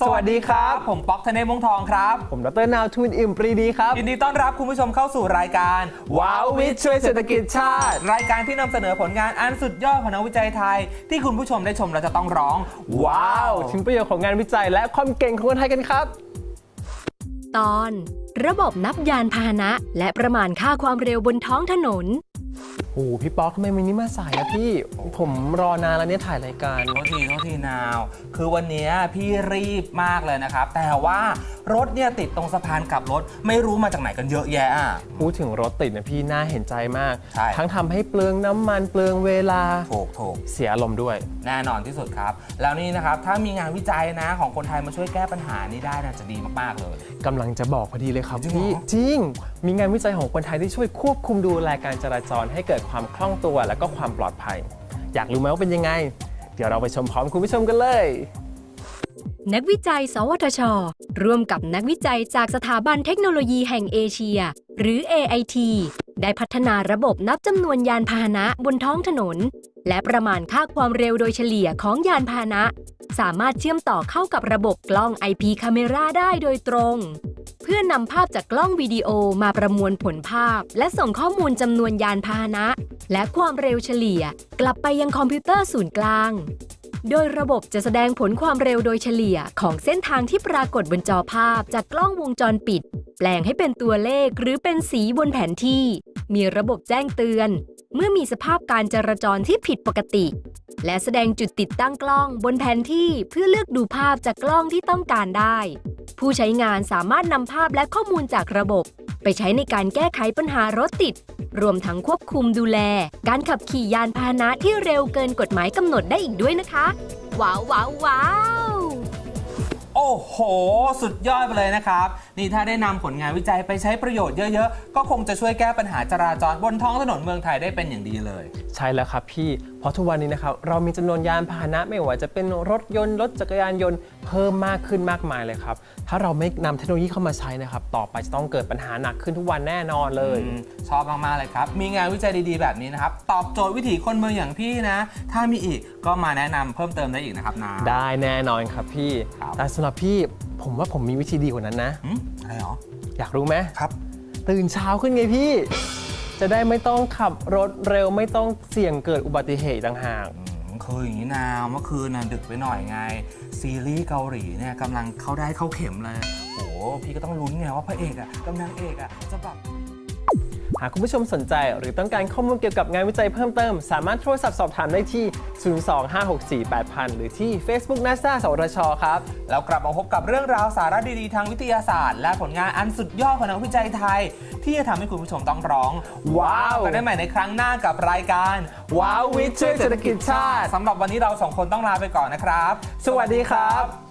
สวัสดีครับ ผมป๊อกธเนศวงศ์ทองครับ ผมดรนาวทุนอิ่มปรีดีครับ ยินดีต้อนรับคุณผู้ชมเข้าสู่รายการ ว้าววิทย์ช่วยเศรษฐกิจชาติ รายการที่นำเสนอผลงานอันสุดยอดของนักวิจัยไทย ที่คุณผู้ชมได้ชมเราจะต้องร้อง ว้าว ถึงประโยชน์ของงานวิจัยและความเก่งของคนไทยกันครับ ตอน ระบบนับยานพาหนะ และประมาณค่าความเร็วบนท้องถนน โอ้โหพี่ป๊อกทำไมวันนี้มาสายนะพี่ผมรอนานแล้วเนี่ยถ่ายรายการ โทษทีโทษทีนาว คือวันนี้พี่รีบมากเลยนะครับ แต่ว่า รถเนี่ยติดตรงสะพานกลับรถ ไม่รู้มาจากไหนกันเยอะแยะอะพูดถึงรถติดนะพี่น่าเห็นใจมาก ใช่ ทั้งทำให้เปลืองน้ำมันเปลืองเวลา ถูกถูก เสียอารมณ์ด้วย แน่นอนที่สุดครับ แล้วนี่นะครับ ถ้ามีงานวิจัยนะของคนไทยมาช่วยแก้ปัญหานี้ได้นะจะดีมาก ๆ เลย กำลังจะบอกพอดีเลยครับจริงเหรอ พี่จริง มีงานวิจัยของคนไทยที่ช่วยควบคุมดูแลการจราจรให้เกิดความคล่องตัวและก็ความปลอดภัย อยากรู้ไหมว่าเป็นยังไง เดี๋ยวเราไปชมพร้อมคุณผู้ชมกันเลย นักวิจัย สวทช ร่วมกับนักวิจัยจากสถาบันเทคโนโลยีแห่งเอเชีย หรือ AIT ได้พัฒนาระบบนับจำนวนยานพาหนะบนท้องถนน และประมาณค่าความเร็วโดยเฉลี่ยของยานพาหนะ สามารถเชื่อมต่อเข้ากับระบบกล้อง IP Camera ได้โดยตรง เพื่อนำภาพจากกล้องวิดีโอมาประมวลผลภาพ และส่งข้อมูลจำนวนยานพาหนะ และความเร็วเฉลี่ย กลับไปยังคอมพิวเตอร์ศูนย์กลาง โดยระบบจะแสดงผลความเร็วโดยเฉลี่ยของเส้นทางที่ปรากฏบนจอภาพจากกล้องวงจรปิด แปลงให้เป็นตัวเลขหรือเป็นสีบนแผนที่ มีระบบแจ้งเตือน เมื่อมีสภาพการจราจรที่ผิดปกติ และแสดงจุดติดตั้งกล้องบนแผนที่เพื่อเลือกดูภาพจากกล้องที่ต้องการได้ ผู้ใช้งานสามารถนำภาพและข้อมูลจากระบบ ไปใช้ในการแก้ไขปัญหารถติด รวมทั้งควบคุมดูแล การขับขี่ยานพาหนะที่เร็วเกินกฎหมายกำหนดได้อีกด้วยนะคะ ว้าวว้าวว้าวโอ้โห สุดยอดไปเลยนะครับ นี่ถ้าได้นำผลงานวิจัยไปใช้ประโยชน์เยอะ ๆ ก็คงจะช่วยแก้ปัญหาจราจรบนท้องถนนเมืองไทยได้เป็นอย่างดีเลย ใช่แล้วครับพี่เพ ราะทุกวันนี้นะครับเรามีจำนวนยานพาหนะไม่ว่าจะเป็นรถยนต์รถจักรยานยนต์เพิ่มมากขึ้นมากมายเลยครับถ้าเราไม่นำเทคโนโลยีเข้ามาใช้นะครับต่อไปจะต้องเกิดปัญหาหนักขึ้นทุกวันแน่นอนเลยอืมชอบมากๆเลยครับ มีงานวิจัยดีๆ แบบนี้นะครับ ตอบโจทย์วิถีคนเมืองอย่างพี่นะ ถ้ามีอีกก็มาแนะนำเพิ่มเติมได้อีกนะครับนาได้แน่นอนครับพี่ครับแต่สำหรับพี่ผมว่าผมมีวิธีดีกว่านั้นนะหืมอะไรหรออยากรู้ไหมครับ ตื่นเช้าขึ้นไงพี่ จะได้ไม่ต้องขับรถเร็วไม่ต้องเสี่ยงเกิดอุบัติเหตุต่างหาก อืมคืออย่างนี้นาวเมื่อคืนน่ะดึกไปหน่อยไง ซีรีส์เกาหลีเนี่ยกำลังเข้าได้เข้าเข็มเลย โอ้โหพี่ก็ต้องลุ้นไงว่าพระเอกอะกำลังเอกอะจะแบบ หากคุณผู้ชมสนใจหรือต้องการข้อมูลเกี่ยวกับงานวิจัยเพิ่มเติม สามารถโทรศัพท์สอบถามได้ที่ 025648000 หรือที่ Facebook NASA สวทชครับ แล้วกลับมาพบกับเรื่องราวสาระดี ๆ ทางวิทยาศาสตร์ และผลงานอันสุดยอดของนักวิจัยไทย ที่จะทำให้คุณผู้ชมต้องร้อง ว้าวกันได้ใหม่ในครั้งหน้ากับรายการ ว้าววิทย์ช่วยเศรษฐกิจชาติสำหรับวันนี้เราสองคนต้องลาไปก่อนนะครับ สวัสดีครับ